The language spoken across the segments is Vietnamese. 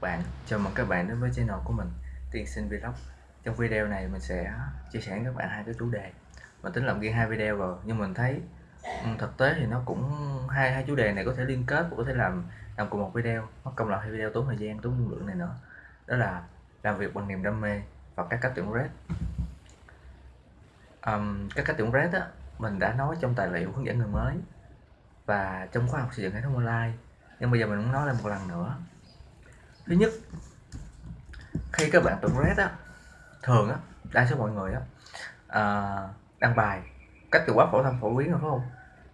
bạn. Chào mừng các bạn đến với channel của mình tiên sinh vlog. Trong video này mình sẽ chia sẻ với các bạn hai cái chủ đề. Mình tính làm riêng hai video rồi nhưng mình thấy ừ, thực tế thì nó cũng hai hai chủ đề này có thể liên kết và có thể làm làm cùng một video. Mất công làm hai video tốn thời gian tốn năng lượng này nữa. Đó là làm việc bằng niềm đam mê và các cách tuyển red um, các cách tuyển red á mình đã nói trong tài liệu hướng dẫn người mới và trong khóa học xây dựng hệ thống online. Nhưng bây giờ mình muốn nói lại một lần nữa thứ nhất khi các bạn tụng red á thường á đa số mọi người á à, đăng bài cách từ quá phổ thông phổ biến rồi phải không?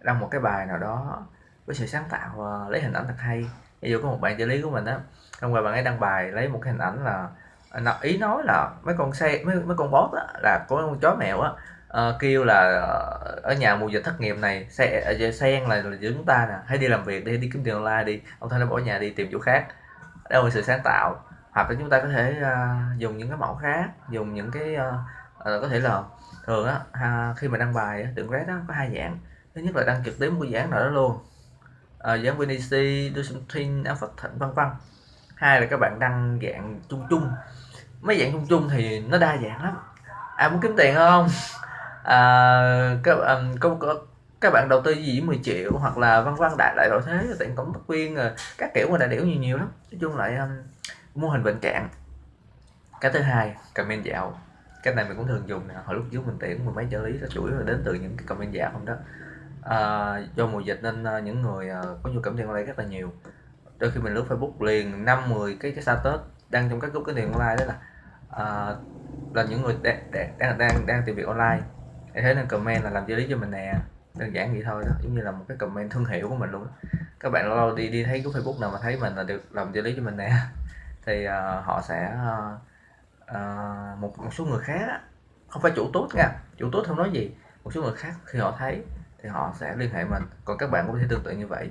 Đăng một cái bài nào đó với sự sáng tạo và lấy hình ảnh thật hay. Ví dụ có một bạn trợ lý của mình á hôm qua bạn ấy đăng bài lấy một cái hình ảnh là à, ý nói là mấy con xe mấy, mấy con bót á là có con chó mèo á uh, kêu là ờ, ở nhà mùa dịch thất nghiệp này xe ờ, sen là, là giữa chúng ta nè hãy đi làm việc đi đi kiếm tiền online đi ông thanh nó bỏ nhà đi tìm chỗ khác đâu là sự sáng tạo. Hoặc là chúng ta có thể uh, dùng những cái mẫu khác dùng những cái uh, uh, có thể là thường á uh, khi mà đăng bài tượng red đó có hai dạng. Thứ nhất là đăng trực tiếp một cái dáng nào đó luôn. Uh, dáng do something, alpha Thịnh vân vân. Hai là các bạn đăng dạng chung chung. Mấy dạng chung chung thì nó đa dạng lắm. Ai muốn kiếm tiền không? À, các um, có, có các bạn đầu tư gì 10 triệu hoặc là vân vân đại đại loại thế tiền cổng bất quyên ờ, các kiểu mà đại điểu nhiều nhiều lắm. Nói chung lại um, mô hình bệnh trạng. Cái thứ hai comment dạo. Cái này mình cũng thường dùng nè hồi lúc trước mình tuyển mười mấy trợ lý là chuỗi là đến từ những cái comment dạo không đó. À, do mùa dịch nên uh, những người uh, có nhu cầu tiền online rất là nhiều. Đôi khi mình lướt facebook liền năm mười cái cái status đăng trong các group cái tiền online đó là uh, là những người đang đang đang đang tìm việc online. Thế nên comment là làm trợ lý cho mình nè đơn giản vậy thôi đó giống như là một cái comment thương hiệu của mình luôn các bạn lâu lâu đi đi thấy cái facebook nào mà thấy mình là được làm trợ lý cho mình nè. Thì uh, họ sẽ uh, uh, một một số người khác không phải chủ tốt nha chủ tốt không nói gì một số người khác khi họ thấy thì họ sẽ liên hệ mình. Còn các bạn cũng có thể tương tự như vậy.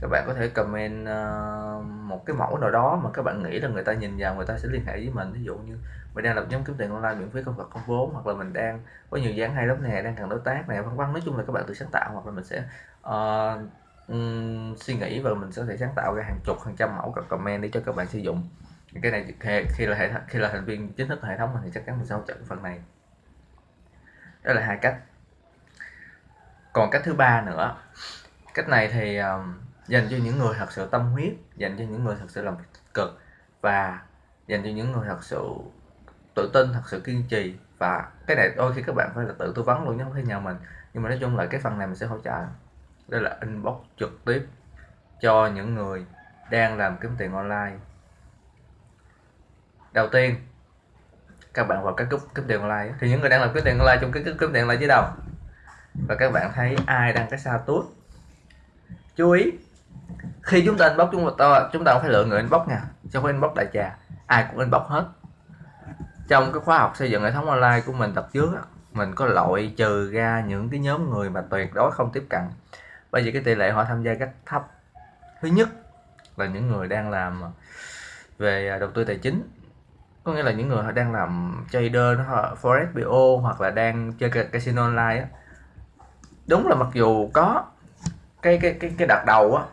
Các bạn có thể comment uh, một cái mẫu nào đó mà các bạn nghĩ là người ta nhìn vào người ta sẽ liên hệ với mình. Ví dụ như mình đang lập nhóm kiếm tiền online miễn phí không vật không vốn hoặc là mình đang có nhiều dáng hay lắm nè đang cần đối tác này vân vân. Nói chung là các bạn tự sáng tạo hoặc là mình sẽ uh, um, suy nghĩ và mình sẽ thể sáng tạo ra hàng chục hàng trăm mẫu các comment để cho các bạn sử dụng. Cái này khi là hệ khi là thành viên chính thức hệ thống mình thì chắc chắn mình sẽ hỗ trợ phần này. Đó là hai cách còn cách thứ ba nữa cách này thì um, dành cho những người thật sự tâm huyết dành cho những người thật sự làm cực và dành cho những người thật sự tự tin thật sự kiên trì. Và cái này đôi khi các bạn phải là tự tư vấn luôn chứ không phải nhờ mình. Nhưng mà nói chung là cái phần này mình sẽ hỗ trợ. Đây là inbox trực tiếp cho những người đang làm kiếm tiền online. Đầu tiên các bạn vào cái group kiếm tiền online thì những người đang làm kiếm tiền online trong cái kiếm tiền online dưới đầu và các bạn thấy ai đăng cái sao tốt chú ý, khi chúng ta inbox chúng ta chúng ta phải lựa người inbox nha. Trong cái inbox đại trà. Ai cũng inbox hết. Trong cái khóa học xây dựng hệ thống online của mình tập trước mình có loại trừ ra những cái nhóm người mà tuyệt đối không tiếp cận. Bởi vì cái tỷ lệ họ tham gia rất thấp. Thứ nhất là những người đang làm về đầu tư tài chính. Có nghĩa là những người họ đang làm trader forex bo hoặc là đang chơi casino online á đúng là mặc dù có cái cái cái cái đợt đầu á,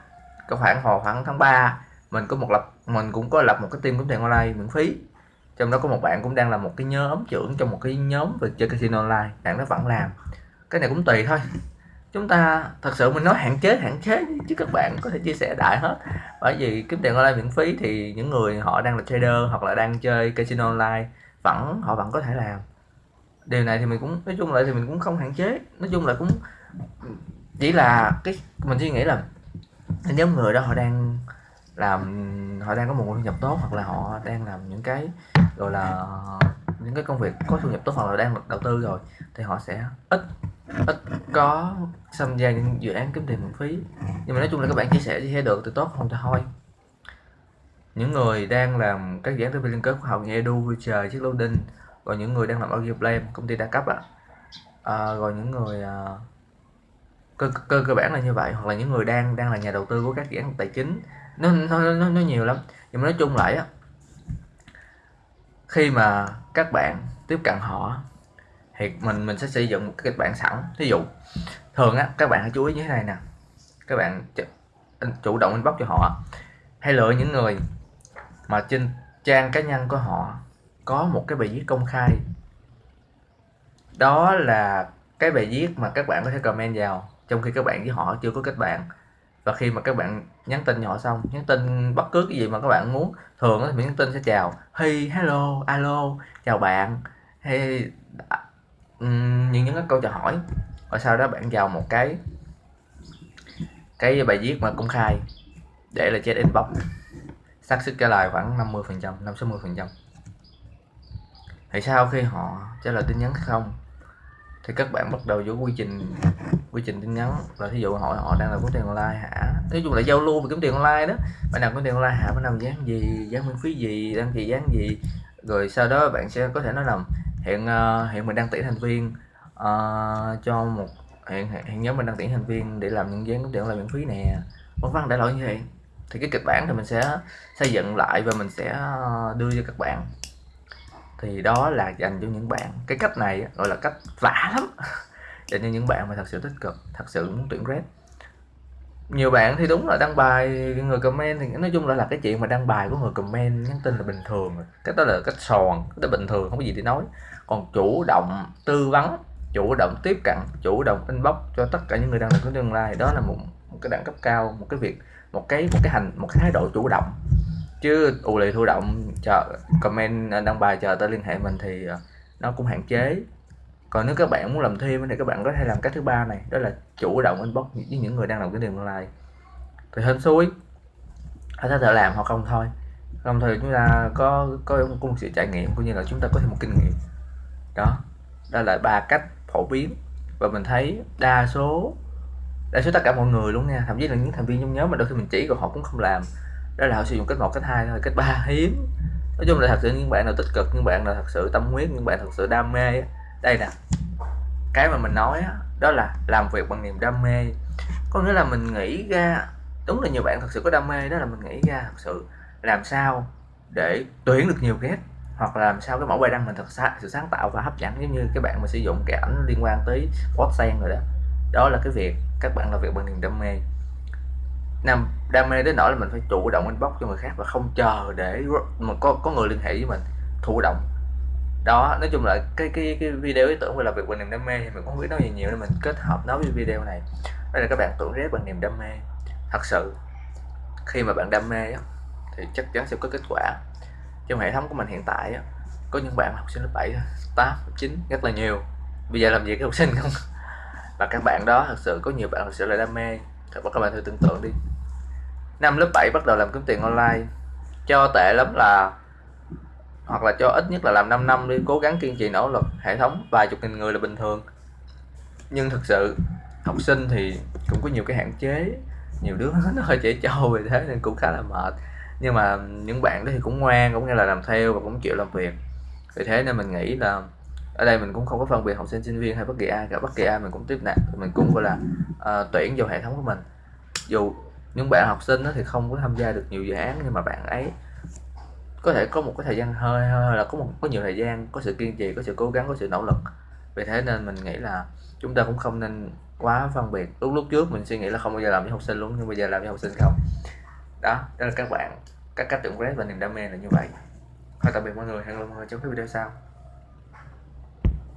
cái khoảng hồi khoảng tháng 3 mình có một lập, mình cũng có lập một cái team kiếm tiền online miễn phí. Trong đó có một bạn cũng đang là một cái nhóm trưởng trong một cái nhóm về chơi casino online, bạn nó vẫn làm. Cái này cũng tùy thôi. Chúng ta thật sự mình nói hạn chế hạn chế chứ các bạn có thể chia sẻ đại hết. Bởi vì kiếm tiền online miễn phí thì những người họ đang là trader hoặc là đang chơi casino online vẫn, họ vẫn có thể làm. Điều này thì mình cũng, nói chung lại thì mình cũng không hạn chế. Nói chung là cũng chỉ là cái mình suy nghĩ là nhóm người đó họ đang làm họ đang có một nguồn thu nhập tốt hoặc là họ đang làm những cái gọi là những cái công việc có thu nhập tốt hoặc là đang đầu tư rồi thì họ sẽ ít ít có tham gia những dự án kiếm tiền miễn phí. Nhưng mà nói chung là các bạn chia sẻ thì thấy được thì tốt không thì thôi. Những người đang làm các dự án tư liên kết khoa học như Edu, Future, chiếc loading rồi những người đang làm audio play công ty đa cấp ạ à, rồi những người à, cơ, cơ cơ bản là như vậy hoặc là những người đang đang là nhà đầu tư của các dự án tài chính. Nó nó nó, nó nhiều lắm. Nhưng mà nói chung lại á khi mà các bạn tiếp cận họ thì mình mình sẽ xây dựng một cái kịch bản sẵn. Thí dụ thường á các bạn hãy chú ý như thế này nè. Các bạn chủ động inbox cho họ. Hay lựa những người mà trên trang cá nhân của họ có một cái bài viết công khai. Đó là cái bài viết mà các bạn có thể comment vào trong khi các bạn với họ chưa có kết bạn. Và khi mà các bạn nhắn tin cho họ xong nhắn tin bất cứ cái gì mà các bạn muốn thường thì mình nhắn tin sẽ chào hey hello alo chào bạn. Hay um, những những cái câu chào hỏi. Và sau đó bạn vào một cái cái bài viết mà công khai để là chết inbox. Xác suất trả lời khoảng 50 phần trăm 5 60 phần trăm. Thì sau khi họ trả lời tin nhắn không thì các bạn bắt đầu vô quy trình quy trình tin nhắn. Là thí dụ họ họ đang là kiếm tiền online hả? Nói chung là giao lưu về kiếm tiền online đó. Bạn nào kiếm tiền online hả? Bạn nào dán gì? Dán miễn phí gì? Đăng ký dán gì? Rồi sau đó bạn sẽ có thể nói là hiện uh, hiện mình đang tuyển thành viên uh, cho một hiện hiện nhóm mình đang tuyển thành viên để làm những dán kiếm tiền online miễn phí nè. Vân vân đại loại như vậy. Thì cái kịch bản thì mình sẽ xây dựng lại và mình sẽ ờ, đưa cho các bạn thì đó là dành cho những bạn cái cách này gọi là cách vả lắm. Dành cho những bạn mà thật sự tích cực thật sự muốn tuyển grad nhiều bạn thì đúng là đăng bài người comment thì nói chung là là cái chuyện mà đăng bài của người comment nhắn tin là bình thường cái đó là cách sòn cái đó bình thường không có gì để nói. Còn chủ động tư vấn chủ động tiếp cận chủ động inbox cho tất cả những người đang làm tương lai đó là một, một cái đẳng cấp cao một cái việc một cái một cái hành một cái thái độ chủ động chứ ù lì thụ động chờ comment à, đăng bài chờ tới liên hệ mình thì à, nó cũng hạn chế. Còn nếu các bạn muốn làm thêm thì các bạn có thể làm cách thứ ba này đó là chủ động inbox với những người đang làm cái điều online. Thì hên xui họ có thể làm hoặc không thôi. Không thời chúng ta có có, có một sự trải nghiệm cũng như là chúng ta có thêm một kinh nghiệm. Đó đó là ba cách phổ biến. Và mình thấy đa số đa số tất cả mọi người luôn nha. Thậm chí là những thành viên trong nhóm mà đôi khi mình chỉ còn họ cũng không làm đó là họ sử dụng cách một, cách hai thôi, cách ba hiếm. Nói chung là thật sự những bạn nào tích cực, những bạn nào thật sự tâm huyết, những bạn thật sự đam mê đây nè, cái mà mình nói đó là làm việc bằng niềm đam mê. Có nghĩa là mình nghĩ ra, đúng là nhiều bạn thật sự có đam mê, đó là mình nghĩ ra thật sự làm sao để tuyển được nhiều ghét hoặc là làm sao cái mẫu bài đăng mình thật sự sáng tạo và hấp dẫn, giống như các bạn mà sử dụng cái ảnh liên quan tới post sen rồi đó. Đó là cái việc, các bạn làm việc bằng niềm đam mê nam đam mê đến nỗi là mình phải chủ động inbox cho người khác và không chờ để mà có có người liên hệ với mình thụ động. Đó nói chung là cái cái cái video ý tưởng về làm việc bằng niềm đam mê thì mình cũng không biết nói gì nhiều nên mình kết hợp nó với video này. Đây là các bạn tưởng rét bằng niềm đam mê. Thật sự khi mà bạn đam mê á, thì chắc chắn sẽ có kết quả. Trong hệ thống của mình hiện tại á, có những bạn học sinh lớp 7 8 9 rất là nhiều. Bây giờ làm gì cái học sinh không? Và các bạn đó thật sự có nhiều bạn thật sự là đam mê. Các bạn thử tưởng tượng đi năm lớp 7 bắt đầu làm kiếm tiền online. Cho tệ lắm là hoặc là cho ít nhất là làm 5 năm đi cố gắng kiên trì nỗ lực hệ thống. Vài chục nghìn người là bình thường. Nhưng thực sự học sinh thì cũng có nhiều cái hạn chế. Nhiều đứa nó hơi trẻ trâu về thế nên cũng khá là mệt. Nhưng mà những bạn đó thì cũng ngoan cũng nghe là làm theo và cũng chịu làm việc. Vì thế nên mình nghĩ là ở đây mình cũng không có phân biệt học sinh sinh viên hay bất kỳ ai cả. Bất kỳ ai mình cũng tiếp nạp mình cũng gọi là uh, tuyển vào hệ thống của mình. Dù những bạn học sinh đó thì không có tham gia được nhiều dự án nhưng mà bạn ấy có thể có một cái thời gian hơi hơi là có một, có nhiều thời gian, có sự kiên trì, có sự cố gắng, có sự nỗ lực. Vì thế nên mình nghĩ là chúng ta cũng không nên quá phân biệt. Lúc lúc trước mình suy nghĩ là không bao giờ làm với học sinh luôn, nhưng bây giờ làm với học sinh không. Đó đó là các bạn, các cách tưởng red và niềm đam mê là như vậy. Thôi tạm biệt mọi người, hẹn gặp mọi người trong cái video sau.